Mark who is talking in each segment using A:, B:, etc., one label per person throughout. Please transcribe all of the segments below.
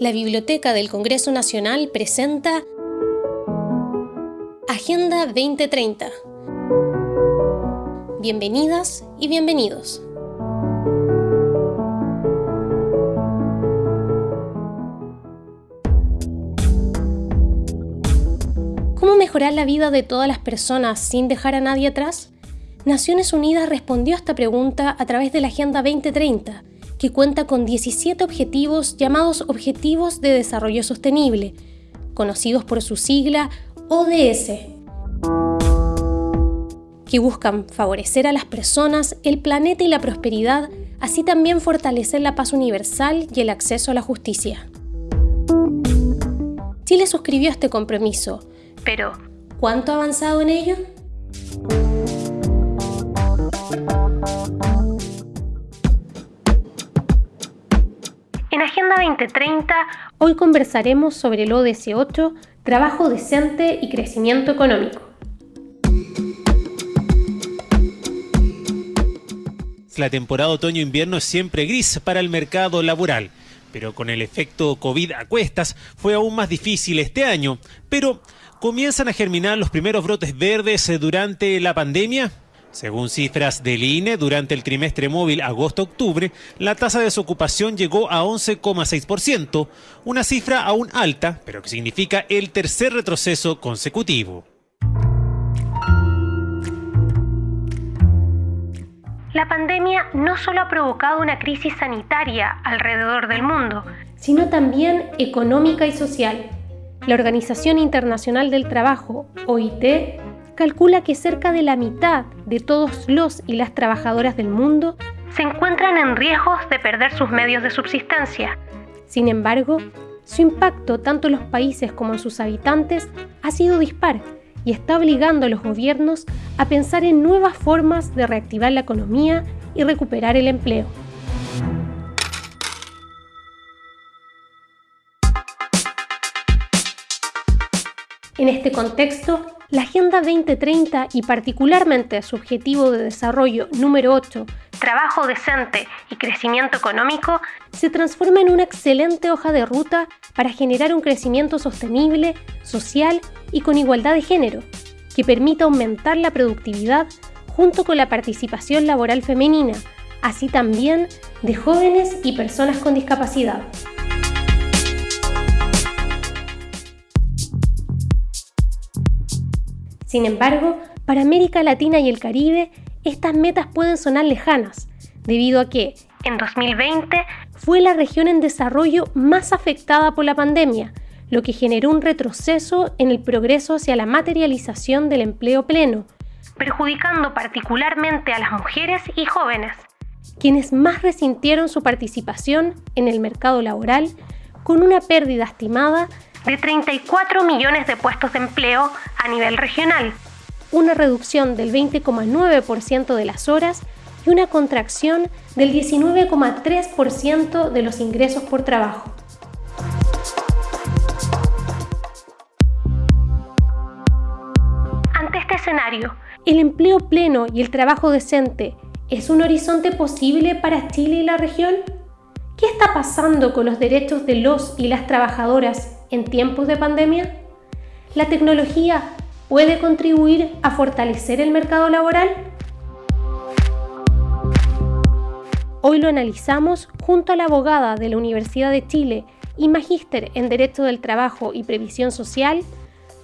A: la Biblioteca del Congreso Nacional presenta Agenda 2030. Bienvenidas y bienvenidos. ¿Cómo mejorar la vida de todas las personas sin dejar a nadie atrás? Naciones Unidas respondió a esta pregunta a través de la Agenda 2030, que cuenta con 17 objetivos llamados Objetivos de Desarrollo Sostenible, conocidos por su sigla ODS, que buscan favorecer a las personas, el planeta y la prosperidad, así también fortalecer la paz universal y el acceso a la justicia. Chile suscribió este compromiso, pero ¿cuánto ha avanzado en ello? En Agenda 2030, hoy conversaremos sobre el ODS 8, trabajo decente y crecimiento económico.
B: La temporada otoño-invierno es siempre gris para el mercado laboral, pero con el efecto COVID a cuestas fue aún más difícil este año. Pero, ¿comienzan a germinar los primeros brotes verdes durante la pandemia? Según cifras del INE, durante el trimestre móvil agosto-octubre, la tasa de desocupación llegó a 11,6%, una cifra aún alta, pero que significa el tercer retroceso consecutivo.
A: La pandemia no solo ha provocado una crisis sanitaria alrededor del mundo, sino también económica y social. La Organización Internacional del Trabajo, OIT, calcula que cerca de la mitad de todos los y las trabajadoras del mundo se encuentran en riesgos de perder sus medios de subsistencia. Sin embargo, su impacto tanto en los países como en sus habitantes ha sido dispar y está obligando a los gobiernos a pensar en nuevas formas de reactivar la economía y recuperar el empleo. En este contexto, la Agenda 2030 y particularmente su objetivo de desarrollo número 8, trabajo decente y crecimiento económico, se transforma en una excelente hoja de ruta para generar un crecimiento sostenible, social y con igualdad de género, que permita aumentar la productividad junto con la participación laboral femenina, así también de jóvenes y personas con discapacidad. Sin embargo, para América Latina y el Caribe, estas metas pueden sonar lejanas, debido a que, en 2020, fue la región en desarrollo más afectada por la pandemia, lo que generó un retroceso en el progreso hacia la materialización del empleo pleno, perjudicando particularmente a las mujeres y jóvenes, quienes más resintieron su participación en el mercado laboral con una pérdida estimada de 34 millones de puestos de empleo a nivel regional, una reducción del 20,9% de las horas y una contracción del 19,3% de los ingresos por trabajo. Ante este escenario, ¿el empleo pleno y el trabajo decente es un horizonte posible para Chile y la región? ¿Qué está pasando con los derechos de los y las trabajadoras en tiempos de pandemia? ¿La tecnología puede contribuir a fortalecer el mercado laboral? Hoy lo analizamos junto a la abogada de la Universidad de Chile y magíster en Derecho del Trabajo y Previsión Social,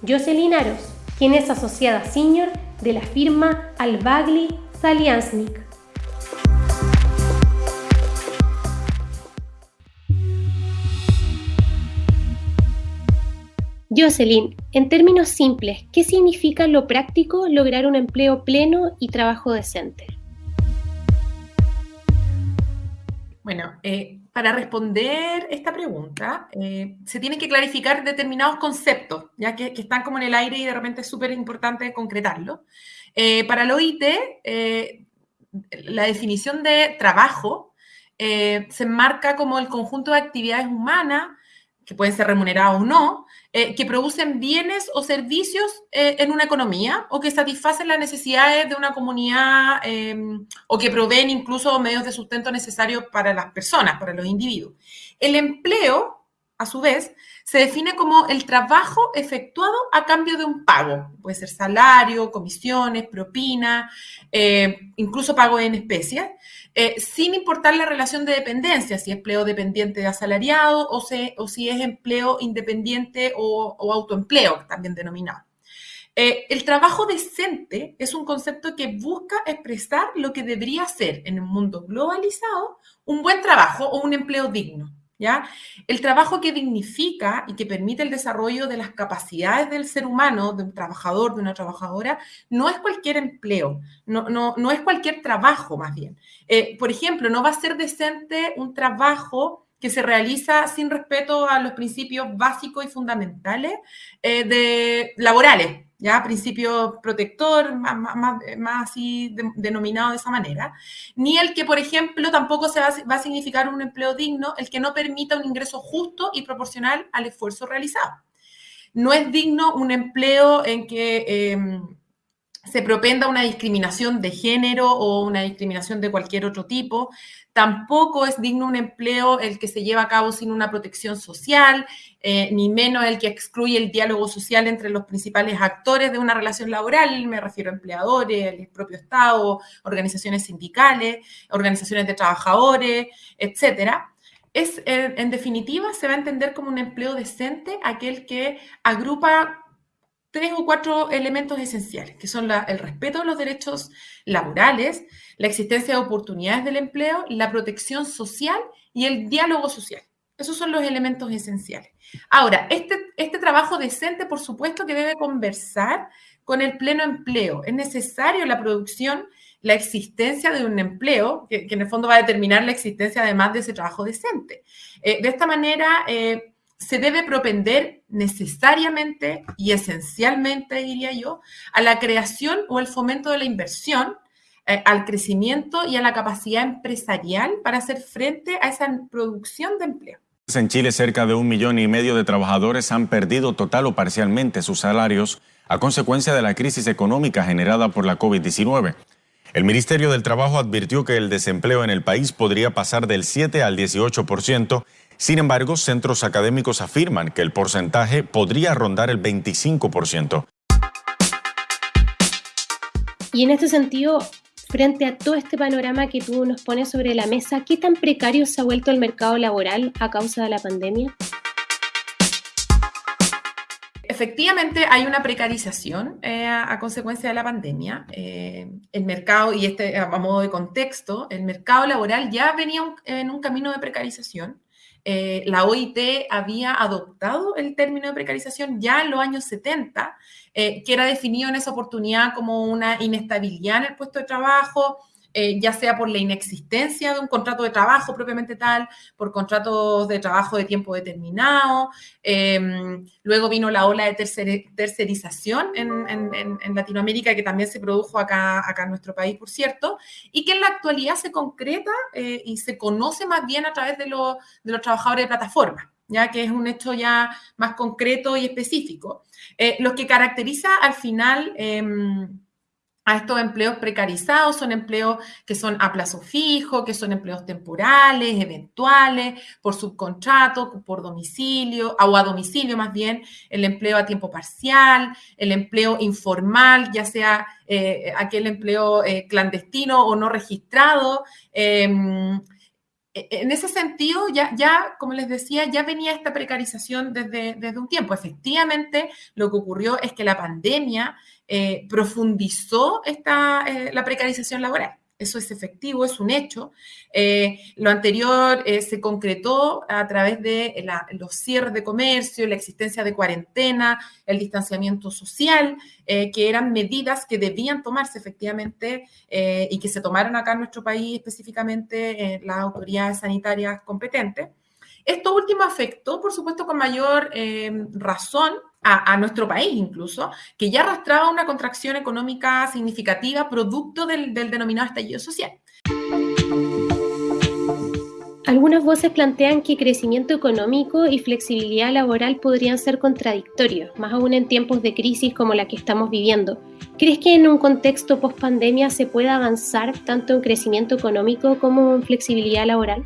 A: Jocelyn Aros, quien es asociada senior de la firma Albagli Saliansnik. Jocelyn, en términos simples, ¿qué significa lo práctico lograr un empleo pleno y trabajo decente?
C: Bueno, eh, para responder esta pregunta, eh, se tienen que clarificar determinados conceptos, ya que, están como en el aire y de repente es súper importante concretarlo. Eh, para el OIT, la definición de trabajo se enmarca como el conjunto de actividades humanas, que pueden ser remuneradas o no, eh, que producen bienes o servicios eh, en una economía o que satisfacen las necesidades de una comunidad em, o que proveen incluso medios de sustento necesarios para las personas, para los individuos. El empleo a su vez, se define como el trabajo efectuado a cambio de un pago. Puede ser salario, comisiones, propina, eh, incluso pago en especie, eh, sin importar la relación de dependencia, si es empleo dependiente de asalariado o, o si es empleo independiente o, autoempleo, también denominado. Eh, el trabajo decente es un concepto que busca expresar lo que debería ser en un mundo globalizado un buen trabajo o un empleo digno. El trabajo que dignifica y que permite el desarrollo de las capacidades del ser humano, de un trabajador, de una trabajadora, no es cualquier empleo, no, no, no es cualquier trabajo más bien. Eh, por ejemplo, no va a ser decente un trabajo que se realiza sin respeto a los principios básicos y fundamentales eh, de, laborales, ¿ya? Principio protector, más, más, más así denominado de esa manera, ni el que, por ejemplo, tampoco se va, va, a significar un empleo digno, el que no permita un ingreso justo y proporcional al esfuerzo realizado. No es digno un empleo en que... Em, se propenda una discriminación de género o una discriminación de cualquier otro tipo. Tampoco es digno un empleo el que se lleva a cabo sin una protección social, eh, ni menos el que excluye el diálogo social entre los principales actores de una relación laboral, me refiero a empleadores, el propio Estado, organizaciones sindicales, organizaciones de trabajadores, etcétera. Es, en definitiva, se va a entender como un empleo decente aquel que agrupa tres o cuatro elementos esenciales, que son el respeto de los derechos laborales, la existencia de oportunidades del empleo, la protección social y el diálogo social. Esos son los elementos esenciales. Ahora, este, este trabajo decente, por supuesto, que debe conversar con el pleno empleo. Es necesario la producción, la existencia de un empleo, que, en el fondo va a determinar la existencia además de ese trabajo decente. Eh, de esta manera, eh, se debe propender necesariamente y esencialmente, diría yo, a la creación o el fomento de la inversión, eh, al crecimiento y a la capacidad empresarial para hacer frente a esa producción de empleo.
D: En Chile, cerca de un millón y medio de trabajadores han perdido total o parcialmente sus salarios a consecuencia de la crisis económica generada por la COVID-19. El Ministerio del Trabajo advirtió que el desempleo en el país podría pasar del 7 al 18% sin embargo, centros académicos afirman que el porcentaje podría rondar el 25%.
A: Y en este sentido, frente a todo este panorama que tú nos pones sobre la mesa, ¿qué tan precario se ha vuelto el mercado laboral a causa de la pandemia?
C: Efectivamente, hay una precarización eh, a, consecuencia de la pandemia. Eh, el mercado, y este a modo de contexto, el mercado laboral ya venía en un camino de precarización. Eh, la OIT había adoptado el término de precarización ya en los años 70, eh, que era definido en esa oportunidad como una inestabilidad en el puesto de trabajo, eh, ya sea por la inexistencia de un contrato de trabajo propiamente tal, por contratos de trabajo de tiempo determinado. Em, luego vino la ola de tercerización en, Latinoamérica, que también se produjo acá, acá en nuestro país, por cierto, y que en la actualidad se concreta eh, y se conoce más bien a través de, de los trabajadores de plataforma ya que es un hecho ya más concreto y específico. Eh, lo que caracteriza al final em, a estos empleos precarizados, son empleos que son a plazo fijo, que son empleos temporales, eventuales, por subcontrato, por domicilio, o a domicilio más bien, el empleo a tiempo parcial, el empleo informal, ya sea eh, aquel empleo eh, clandestino o no registrado. Em, e, en ese sentido, ya, ya, como les decía, ya venía esta precarización desde, desde un tiempo. Efectivamente, lo que ocurrió es que la pandemia eh, profundizó esta, eh, la precarización laboral. Eso es efectivo, es un hecho. Eh, lo anterior se concretó a través de los cierres de comercio, la existencia de cuarentena, el distanciamiento social, que eran medidas que debían tomarse efectivamente y que se tomaron acá en nuestro país específicamente las autoridades sanitarias competentes. Esto último afectó, por supuesto, con mayor razón a, nuestro país incluso, que ya arrastraba una contracción económica significativa producto del, del denominado estallido social.
A: Algunas voces plantean que crecimiento económico y flexibilidad laboral podrían ser contradictorios, más aún en tiempos de crisis como la que estamos viviendo. ¿Crees que en un contexto post pandemia se pueda avanzar tanto en crecimiento económico como en flexibilidad laboral?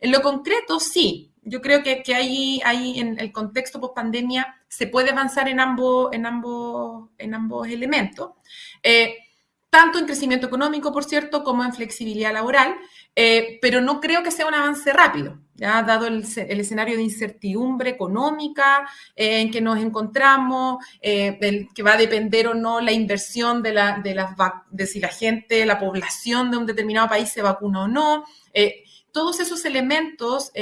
C: En lo concreto, sí. Yo creo que, que ahí, ahí en el contexto post pandemia se puede avanzar en ambos, en ambos, en ambos elementos. Eh, tanto en crecimiento económico, por cierto, como en flexibilidad laboral, eh, pero no creo que sea un avance rápido, dado el, escenario de incertidumbre económica eh, en que nos encontramos, eh, que va a depender o no la inversión de, la, de, las, de si la gente, la población de un determinado país se vacuna o no. Todos esos elementos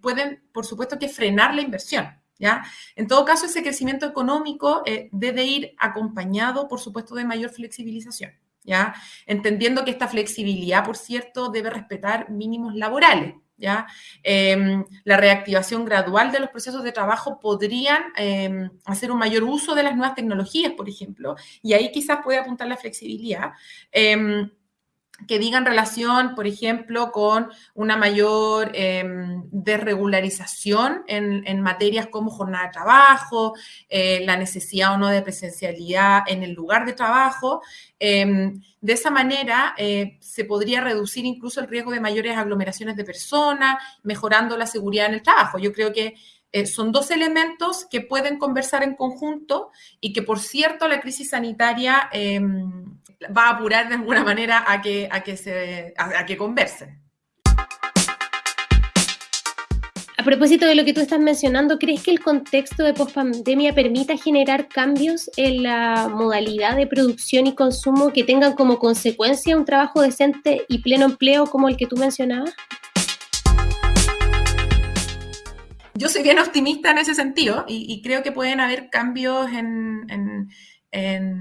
C: pueden, por supuesto, que frenar la inversión. ¿Ya? En todo caso, ese crecimiento económico debe ir acompañado, por supuesto, de mayor flexibilización. ¿ya? Entendiendo que esta flexibilidad, por cierto, debe respetar mínimos laborales, ¿ya? Em, la reactivación gradual de los procesos de trabajo podrían em, hacer un mayor uso de las nuevas tecnologías, por ejemplo, y ahí quizás puede apuntar la flexibilidad. Em, que digan relación, por ejemplo, con una mayor desregularización en, materias como jornada de trabajo, eh, la necesidad o no de presencialidad en el lugar de trabajo, Em, de esa manera eh, se podría reducir incluso el riesgo de mayores aglomeraciones de personas, mejorando la seguridad en el trabajo. Yo creo que eh, son dos elementos que pueden conversar en conjunto y que, por cierto, la crisis sanitaria em, va a apurar de alguna manera a que, a que, se, a que conversen.
A: A propósito de lo que tú estás mencionando, ¿crees que el contexto de pospandemia permita generar cambios en la modalidad de producción y consumo que tengan como consecuencia un trabajo decente y pleno empleo como el que tú mencionabas?
C: Yo soy bien optimista en ese sentido y, creo que pueden haber cambios en, eh,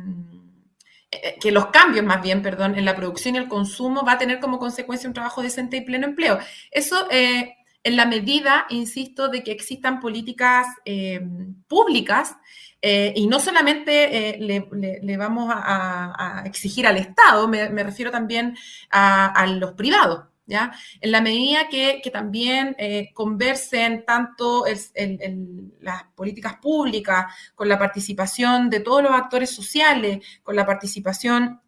C: que los cambios más bien, perdón, en la producción y el consumo va a tener como consecuencia un trabajo decente y pleno empleo. Eso eh, en la medida, insisto, de que existan políticas eh, públicas eh, y no solamente eh, le, vamos a, exigir al Estado, me, refiero también a, los privados. En la medida que, también conversen tanto las políticas públicas con la participación de todos los actores sociales, con la participación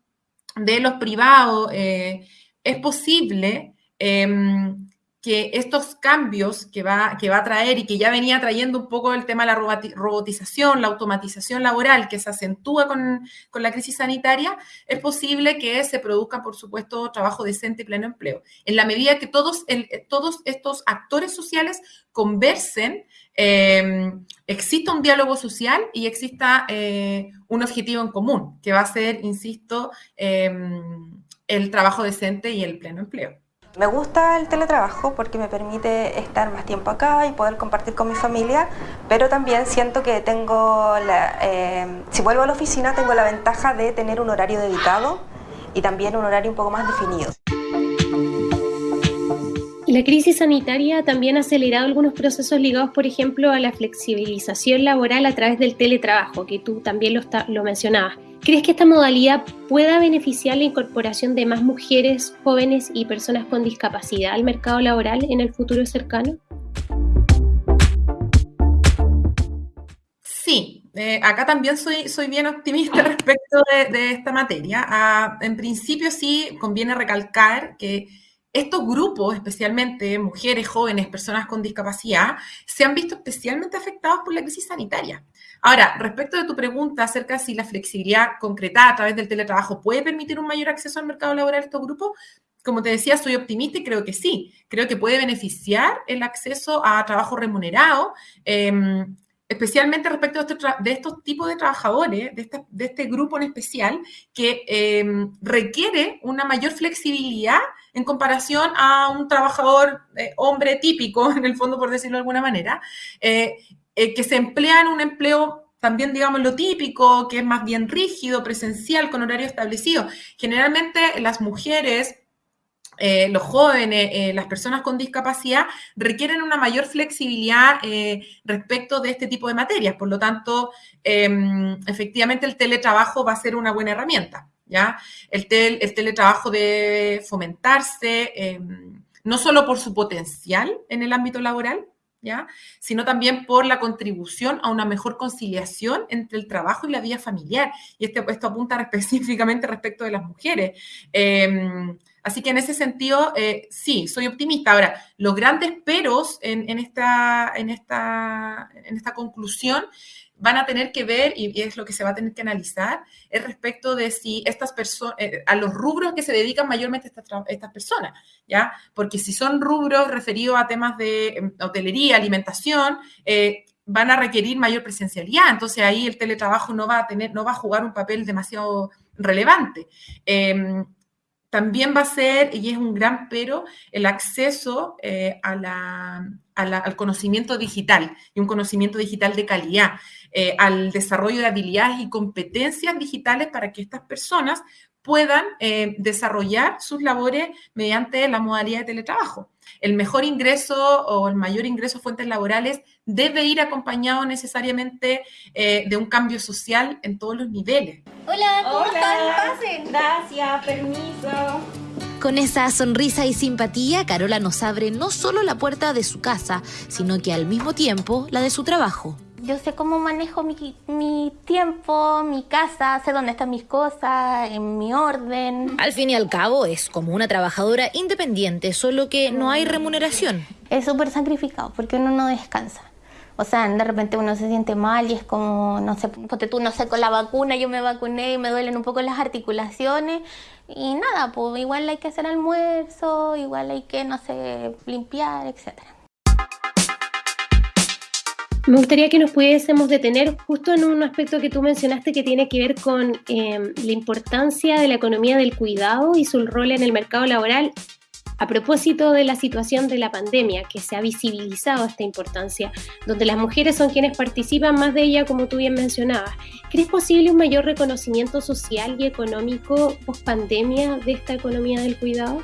C: de los privados, es posible em, que estos cambios que va, que va a traer y que ya venía trayendo un poco el tema de la robotización, la automatización laboral que se acentúa con, la crisis sanitaria, es posible que se produzca, por supuesto, trabajo decente y pleno empleo. En la medida que todos, todos estos actores sociales conversen, eh, exista un diálogo social y exista eh, un objetivo en común, que va a ser, insisto, eh, el trabajo decente y el pleno empleo.
E: Me gusta el teletrabajo porque me permite estar más tiempo acá y poder compartir con mi familia, pero también siento que tengo, eh, si vuelvo a la oficina, tengo la ventaja de tener un horario dedicado y también un horario un poco más definido.
A: La crisis sanitaria también ha acelerado algunos procesos ligados, por ejemplo, a la flexibilización laboral a través del teletrabajo, que tú también lo, lo mencionabas. ¿Crees que esta modalidad pueda beneficiar la incorporación de más mujeres, jóvenes y personas con discapacidad al mercado laboral en el futuro cercano?
C: Sí, eh, acá también soy, soy bien optimista respecto de, esta materia. Ah, en principio sí conviene recalcar que estos grupos, especialmente mujeres, jóvenes, personas con discapacidad, se han visto especialmente afectados por la crisis sanitaria. Ahora, respecto de tu pregunta acerca de si la flexibilidad concretada a través del teletrabajo puede permitir un mayor acceso al mercado laboral de estos grupos, como te decía, soy optimista y creo que sí. Creo que puede beneficiar el acceso a trabajo remunerado, em, especialmente respecto de estos, tipos de trabajadores, de este, de este, grupo en especial, que em, requiere una mayor flexibilidad en comparación a un trabajador eh, hombre típico, en el fondo, por decirlo de alguna manera, eh, eh, que se emplea en un empleo también, digamos, lo típico, que es más bien rígido, presencial, con horario establecido. Generalmente las mujeres, eh, los jóvenes, eh, las personas con discapacidad requieren una mayor flexibilidad respecto de este tipo de materias. Por lo tanto, em, efectivamente el teletrabajo va a ser una buena herramienta. ¿ya? El, el teletrabajo debe fomentarse em, no solo por su potencial en el ámbito laboral, ¿ya? sino también por la contribución a una mejor conciliación entre el trabajo y la vida familiar. Y este, esto apunta específicamente respecto de las mujeres. Em, Así que en ese sentido, eh, sí, soy optimista. Ahora, los grandes peros en, esta, en, esta, en esta conclusión van a tener que ver, y es lo que se va a tener que analizar, es respecto de si estas personas, eh, a los rubros que se dedican mayormente estas, estas personas, ¿ya? Porque si son rubros referidos a temas de em, hotelería, alimentación, eh, van a requerir mayor presencialidad, entonces ahí el teletrabajo no va a tener, no va a jugar un papel demasiado relevante. Em, también va a ser, y es un gran pero, el acceso eh, al conocimiento digital y un conocimiento digital de calidad, eh, al desarrollo de habilidades y competencias digitales para que estas personas puedan eh, desarrollar sus labores mediante la modalidad de teletrabajo. El mejor ingreso o el mayor ingreso a fuentes laborales debe ir acompañado necesariamente de un cambio social en todos los niveles.
F: Hola, ¿cómo están? Pasen. Gracias, permiso.
G: Con esa sonrisa y simpatía, Carola nos abre no solo la puerta de su casa, sino que al mismo tiempo la de su trabajo.
F: Yo sé cómo manejo mi, mi, tiempo, mi casa, sé dónde están mis cosas, en mi orden.
G: Al fin y al cabo es como una trabajadora independiente, solo que no hay remuneración.
F: Es súper sacrificado porque uno no descansa. O sea, de repente uno se siente mal y es como, no sé, porque tú no sé, con la vacuna yo me vacuné y me duelen un poco las articulaciones y nada, pues igual hay que hacer almuerzo, igual hay que, no sé, limpiar, etc.
A: Me gustaría que nos pudiésemos detener justo en un aspecto que tú mencionaste que tiene que ver con eh, la importancia de la economía del cuidado y su rol en el mercado laboral a propósito de la situación de la pandemia, que se ha visibilizado esta importancia, donde las mujeres son quienes participan más de ella, como tú bien mencionabas, ¿crees posible un mayor reconocimiento social y económico post pandemia de esta economía del cuidado?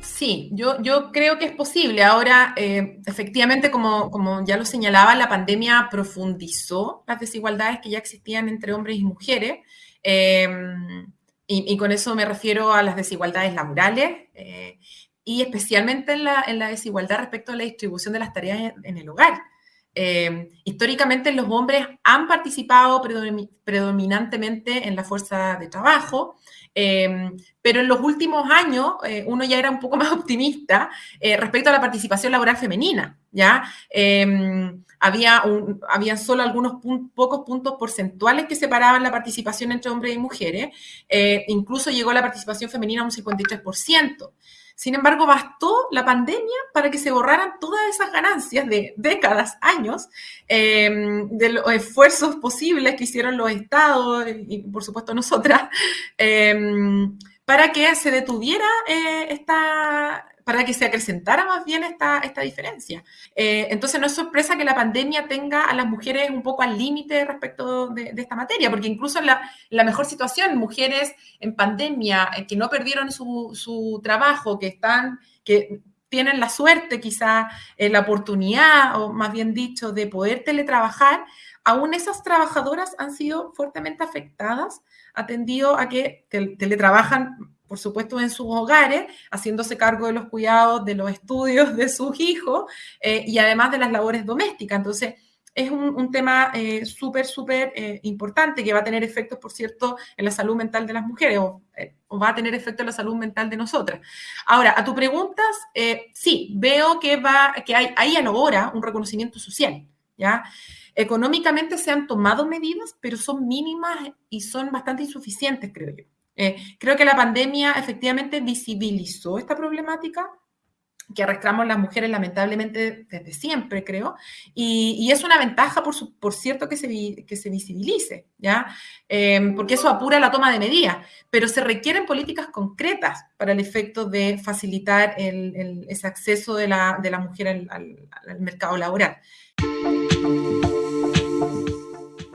C: Sí, yo, yo creo que es posible. Ahora, eh, efectivamente, como, como ya lo señalaba, la pandemia profundizó las desigualdades que ya existían entre hombres y mujeres. Eh, y, con eso me refiero a las desigualdades laborales eh, y especialmente en la, en la, desigualdad respecto a la distribución de las tareas en, el hogar. Eh, históricamente los hombres han participado predominantemente en la fuerza de trabajo, eh, pero en los últimos años uno ya era un poco más optimista respecto a la participación laboral femenina, ¿ya? Había, un, solo algunos pocos puntos porcentuales que separaban la participación entre hombres y mujeres. Eh, incluso llegó la participación femenina a un 53%. Sin embargo, bastó la pandemia para que se borraran todas esas ganancias de décadas, años, eh, de los esfuerzos posibles que hicieron los estados y, por supuesto, nosotras, eh, para que se detuviera esta, para que se acrecentara más bien esta, esta diferencia. Eh, entonces no es sorpresa que la pandemia tenga a las mujeres un poco al límite respecto de, esta materia, porque incluso en la, mejor situación, mujeres en pandemia eh, que no perdieron su, trabajo, que están, que tienen la suerte, quizá eh, la oportunidad, o más bien dicho, de poder teletrabajar, aún esas trabajadoras han sido fuertemente afectadas, atendido a que teletrabajan por supuesto, en sus hogares, haciéndose cargo de los cuidados, de los estudios de sus hijos eh, y además de las labores domésticas. Entonces, es un, tema eh, súper, súper eh, importante que va a tener efectos, por cierto, en la salud mental de las mujeres o, va a tener efecto en la salud mental de nosotras. Ahora, a tu preguntas, sí, veo que, va, que hay, hay ahora un reconocimiento social, ¿ya? Económicamente se han tomado medidas, pero son mínimas y son bastante insuficientes, creo yo. Eh, creo que la pandemia efectivamente visibilizó esta problemática que arrastramos las mujeres lamentablemente desde siempre, creo, y, es una ventaja, por, cierto, que se, visibilice, ¿ya? Em, porque eso apura la toma de medidas, pero se requieren políticas concretas para el efecto de facilitar ese acceso de la, mujer al mercado laboral.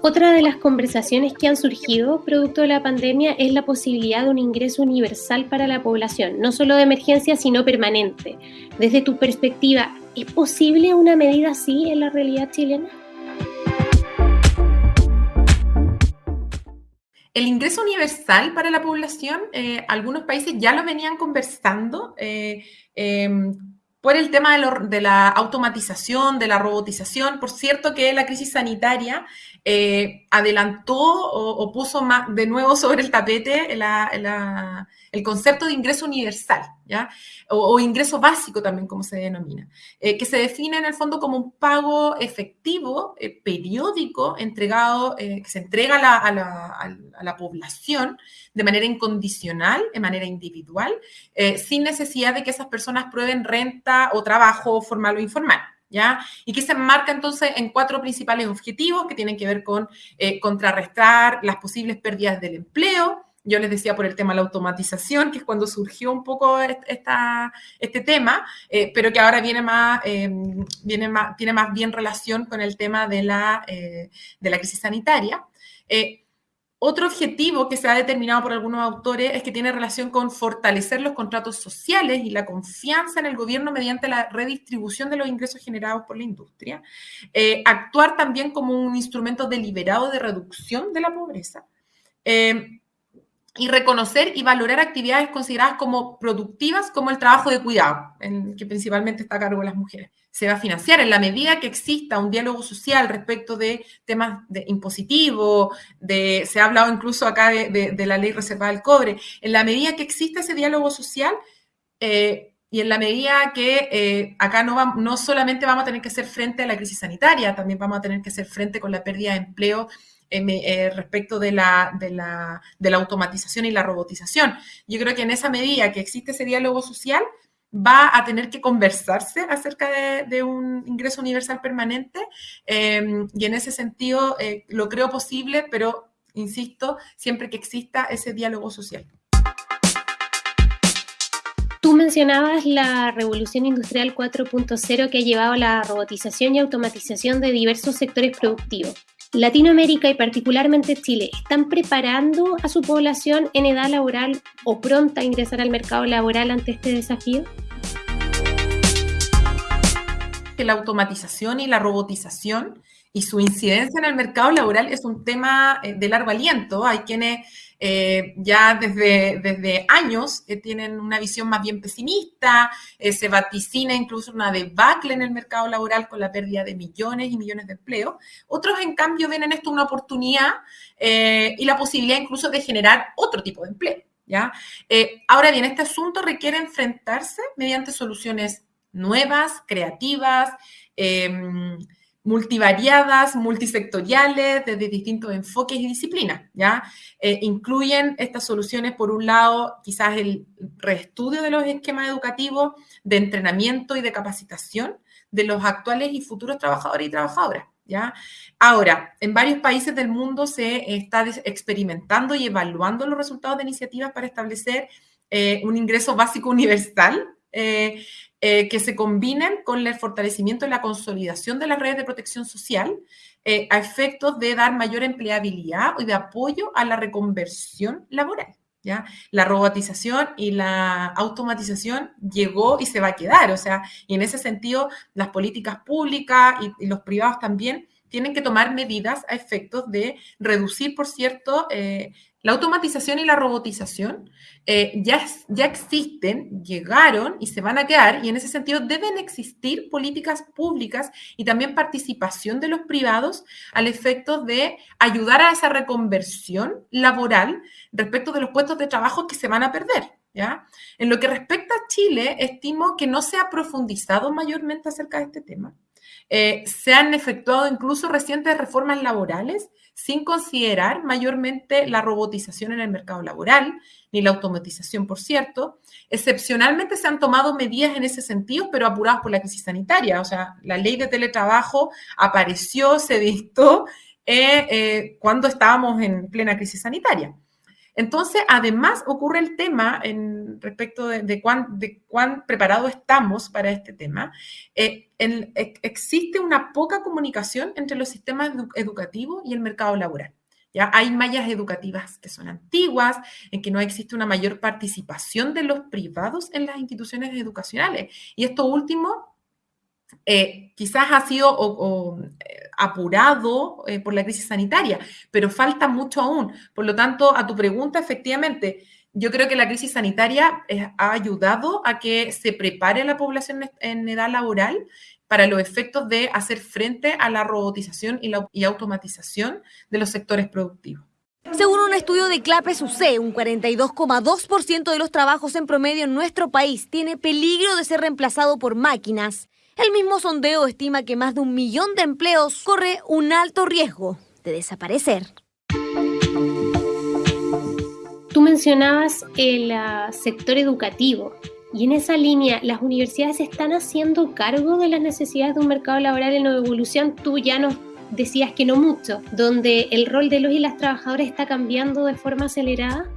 A: Otra de las conversaciones que han surgido producto de la pandemia es la posibilidad de un ingreso universal para la población, no solo de emergencia, sino permanente. Desde tu perspectiva, ¿es posible una medida así en la realidad chilena?
C: El ingreso universal para la población, eh, algunos países ya lo venían conversando. Eh, em, por el tema de, la automatización, de la robotización. Por cierto que la crisis sanitaria eh, adelantó o, puso de nuevo sobre el tapete el concepto de ingreso universal, ¿ya? O, ingreso básico también, como se denomina, eh, que se define en el fondo como un pago efectivo, eh, periódico, entregado, que se entrega a la, población de manera incondicional, de manera individual, sin necesidad de que esas personas prueben renta o trabajo formal o informal. Y que se enmarca entonces en cuatro principales objetivos que tienen que ver con eh, contrarrestar las posibles pérdidas del empleo. Yo les decía por el tema de la automatización, que es cuando surgió un poco esta, este tema, eh, pero que ahora viene más, eh, viene más, tiene más bien relación con el tema de la, de la crisis sanitaria. Otro objetivo que se ha determinado por algunos autores es que tiene relación con fortalecer los contratos sociales y la confianza en el gobierno mediante la redistribución de los ingresos generados por la industria. Eh, actuar también como un instrumento deliberado de reducción de la pobreza. Eh, y reconocer y valorar actividades consideradas como productivas, como el trabajo de cuidado, en que principalmente está a cargo de las mujeres. Se va a financiar en la medida que exista un diálogo social respecto de temas de impositivo, de, se ha hablado incluso acá de, la ley reservada del cobre, en la medida que exista ese diálogo social eh, y en la medida que eh, acá no, no solamente vamos a tener que hacer frente a la crisis sanitaria, también vamos a tener que hacer frente con la pérdida de empleo eh, respecto de la, de, la, de la automatización y la robotización. Yo creo que en esa medida que existe ese diálogo social, va a tener que conversarse acerca de, un ingreso universal permanente em, y en ese sentido eh, lo creo posible, pero insisto, siempre que exista ese diálogo social.
A: Tú mencionabas la revolución industrial 4.0 que ha llevado a la robotización y automatización de diversos sectores productivos. Latinoamérica y particularmente Chile están preparando a su población en edad laboral o pronta a ingresar al mercado laboral ante este desafío?
C: Que la automatización y la robotización y su incidencia en el mercado laboral es un tema eh, de largo aliento. Hay quienes eh, ya desde, desde años eh, tienen una visión más bien pesimista, eh, se vaticina incluso una debacle en el mercado laboral con la pérdida de millones y millones de empleos. Otros, en cambio, ven en esto una oportunidad y la posibilidad incluso de generar otro tipo de empleo. ¿ya? ahora bien, este asunto requiere enfrentarse mediante soluciones nuevas, creativas, em, multivariadas, multisectoriales, desde distintos enfoques y disciplinas, ¿ya? Eh, incluyen estas soluciones, por un lado, quizás el reestudio de los esquemas educativos, de entrenamiento y de capacitación de los actuales y futuros trabajadores y trabajadoras, ¿ya? Ahora, en varios países del mundo se está experimentando y evaluando los resultados de iniciativas para establecer eh, un ingreso básico universal, eh, eh, que se combinen con el fortalecimiento y la consolidación de las redes de protección social eh, a efectos de dar mayor empleabilidad y de apoyo a la reconversión laboral. ¿Ya? La robotización y la automatización llegó y se va a quedar, o sea, y en ese sentido las políticas públicas y, los privados también tienen que tomar medidas a efectos de reducir, por cierto, eh, la automatización y la robotización eh, ya, ya existen, llegaron y se van a quedar, y en ese sentido deben existir políticas públicas y también participación de los privados al efecto de ayudar a esa reconversión laboral respecto de los puestos de trabajo que se van a perder. ¿ya? En lo que respecta a Chile, estimo que no se ha profundizado mayormente acerca de este tema. Eh, se han efectuado incluso recientes reformas laborales sin considerar mayormente la robotización en el mercado laboral, ni la automatización, por cierto. Excepcionalmente se han tomado medidas en ese sentido, pero apuradas por la crisis sanitaria. O sea, la ley de teletrabajo apareció, se dictó eh, eh, cuando estábamos en plena crisis sanitaria. Entonces, además ocurre el tema en respecto de, cuán, de cuán preparados estamos para este tema. Eh, existe una poca comunicación entre los sistemas educativos y el mercado laboral. ¿ya? Hay mallas educativas que son antiguas, en que no existe una mayor participación de los privados en las instituciones educacionales. Y esto último eh, quizás ha sido eh, apurado eh, por la crisis sanitaria, pero falta mucho aún. Por lo tanto, a tu pregunta, efectivamente, yo creo que la crisis sanitaria ha ayudado a que se prepare la población en edad laboral para los efectos de hacer frente a la robotización y, la, automatización de los sectores productivos.
H: Según un estudio de CLAPES UC, un 42,2% de los trabajos en promedio en nuestro país tiene peligro de ser reemplazado por máquinas. El mismo sondeo estima que más de un millón de empleos corre un alto riesgo de desaparecer.
A: Tú mencionabas el ah, sector educativo y en esa línea, ¿las universidades están haciendo cargo de las necesidades de un mercado laboral en evolución? Tú ya nos decías que no mucho, donde el rol de los y las trabajadoras está cambiando de forma acelerada?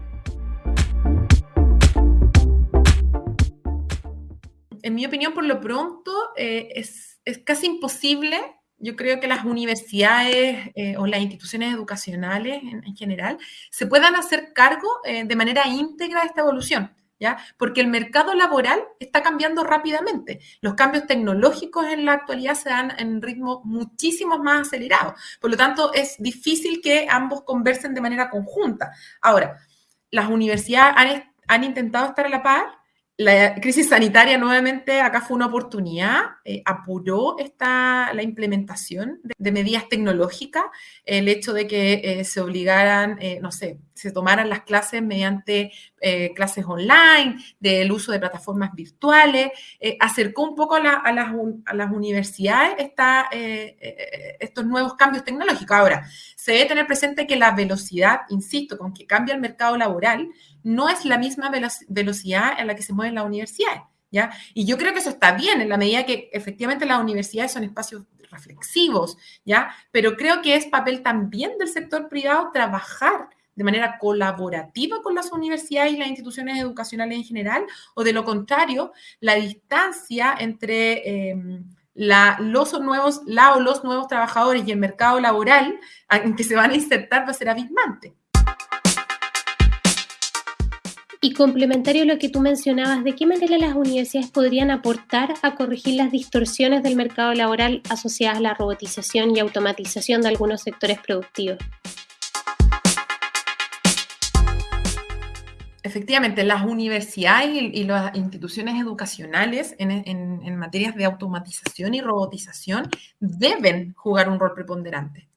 C: En mi opinión, por lo pronto, eh, es, casi imposible yo creo que las universidades eh, o las instituciones educacionales en, general se puedan hacer cargo eh, de manera íntegra de esta evolución. ¿ya? Porque el mercado laboral está cambiando rápidamente. Los cambios tecnológicos en la actualidad se dan en ritmo muchísimo más acelerado. Por lo tanto, es difícil que ambos conversen de manera conjunta. Ahora, las universidades han, han intentado estar a la par, la crisis sanitaria nuevamente acá fue una oportunidad, eh, apuró esta, la implementación de, medidas tecnológicas, el hecho de que eh, se obligaran, eh, no sé, se tomaran las clases mediante clases online, del uso de plataformas virtuales, acercó un poco a, las, universidades estos nuevos cambios tecnológicos. Ahora, se debe tener presente que la velocidad, insisto, con que cambia el mercado laboral, no es la misma velocidad en la que se mueven las universidades. ¿ya? Y yo creo que eso está bien en la medida que efectivamente las universidades son espacios reflexivos, ¿ya? Pero creo que es papel también del sector privado trabajar de manera colaborativa con las universidades y las instituciones educacionales en general, o de lo contrario, la distancia entre em, la, los nuevos, la o los nuevos trabajadores y el mercado laboral en que se van a insertar va a ser abismante.
A: Y complementario a lo que tú mencionabas, ¿de qué manera las universidades podrían aportar a corregir las distorsiones del mercado laboral asociadas a la robotización y automatización de algunos sectores productivos?
C: Efectivamente, las universidades y, las instituciones educacionales en, en materias de automatización y robotización deben jugar un rol preponderante.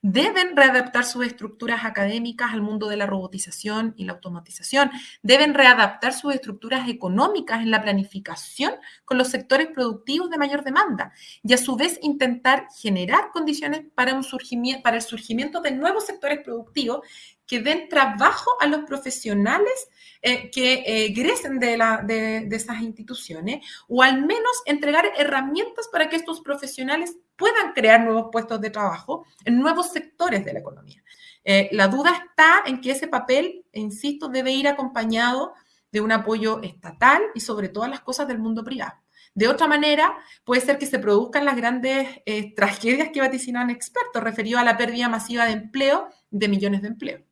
C: Deben readaptar sus estructuras académicas al mundo de la robotización y la automatización. Deben readaptar sus estructuras económicas en la planificación con los sectores productivos de mayor demanda y a su vez intentar generar condiciones para, surgimiento, el surgimiento de nuevos sectores productivos que den trabajo a los profesionales eh, que eh, egresen de, de, esas instituciones o al menos entregar herramientas para que estos profesionales puedan crear nuevos puestos de trabajo en nuevos sectores de la economía. Eh, la duda está en que ese papel, insisto, debe ir acompañado de un apoyo estatal y sobre todas las cosas del mundo privado. De otra manera, puede ser que se produzcan las grandes tragedias que vaticinan expertos referidos a la pérdida masiva de empleo de millones de empleos.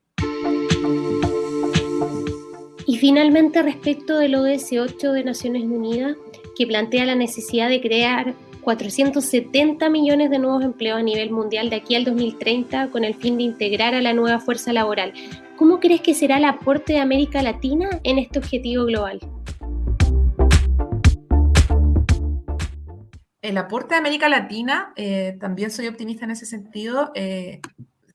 A: Y finalmente, respecto del ODS 8 de Naciones Unidas, que plantea la necesidad de crear 470 millones de nuevos empleos a nivel mundial de aquí al 2030 con el fin de integrar a la nueva fuerza laboral. ¿Cómo crees que será el aporte de América Latina en este objetivo global?
C: El aporte de América Latina, eh, también soy optimista en ese sentido, eh,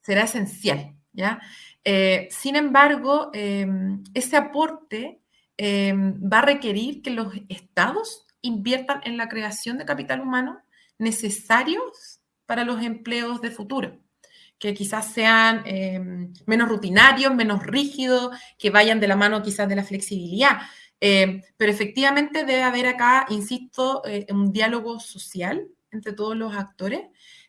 C: será esencial. ¿ya? Eh, sin embargo, em, ese aporte va a requerir que los estados inviertan en la creación de capital humano necesarios para los empleos de futuro, que quizás sean em, menos rutinarios, menos rígidos, que vayan de la mano quizás de la flexibilidad. pero efectivamente debe haber acá, insisto, eh, un diálogo social entre todos los actores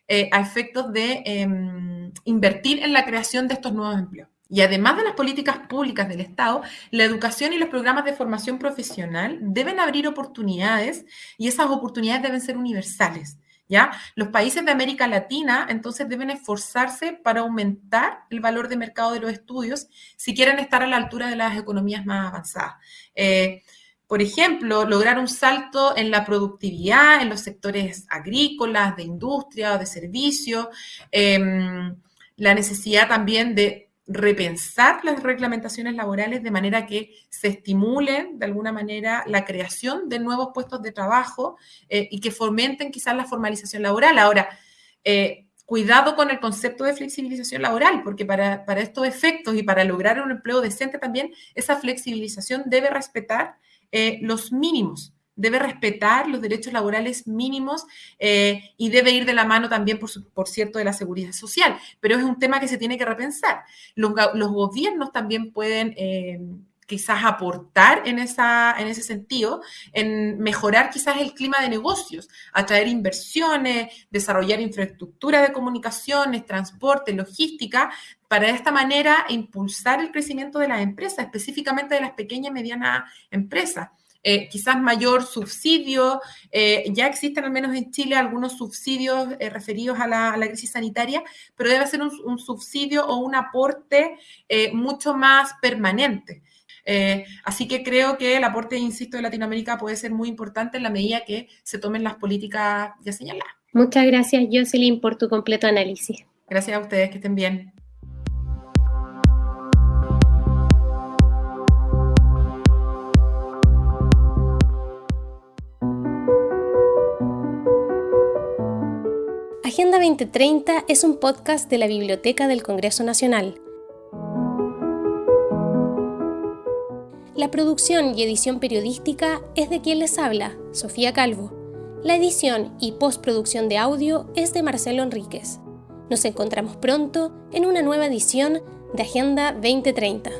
C: eh, a efectos de em, invertir en la creación de estos nuevos empleos. Y además de las políticas públicas del Estado, la educación y los programas de formación profesional deben abrir oportunidades y esas oportunidades deben ser universales. ¿Ya? Los países de América Latina entonces deben esforzarse para aumentar el valor de mercado de los estudios si quieren estar a la altura de las economías más avanzadas. Eh, por ejemplo, lograr un salto en la productividad en los sectores agrícolas, de industria, de servicios, em, la necesidad también de repensar las reglamentaciones laborales de manera que se estimule de alguna manera la creación de nuevos puestos de trabajo eh, y que fomenten quizás la formalización laboral. Ahora, eh, cuidado con el concepto de flexibilización laboral, porque para, para, estos efectos y para lograr un empleo decente también, esa flexibilización debe respetar eh, los mínimos debe respetar los derechos laborales mínimos eh, y debe ir de la mano también, por, cierto, de la seguridad social. Pero es un tema que se tiene que repensar. Los, gobiernos también pueden... Eh, quizás aportar en, en ese sentido, en mejorar quizás el clima de negocios, atraer inversiones, desarrollar infraestructura de comunicaciones, transporte, logística, para de esta manera impulsar el crecimiento de las empresas, específicamente de las pequeñas y medianas empresas. Eh, quizás mayor subsidio. Eh, ya existen al menos en Chile algunos subsidios eh, referidos a la, crisis sanitaria, pero debe ser un, subsidio o un aporte mucho más permanente. así que creo que el aporte, insisto, de Latinoamérica puede ser muy importante en la medida que se tomen las políticas ya señaladas.
A: Muchas gracias, Jocelyn, por tu completo análisis.
C: Gracias a ustedes, que estén bien.
A: Agenda 2030 es un podcast de la Biblioteca del Congreso Nacional. La producción y edición periodística es de quien les habla, Sofía Calvo. La edición y postproducción de audio es de Marcelo Enríquez. Nos encontramos pronto en una nueva edición de Agenda 2030.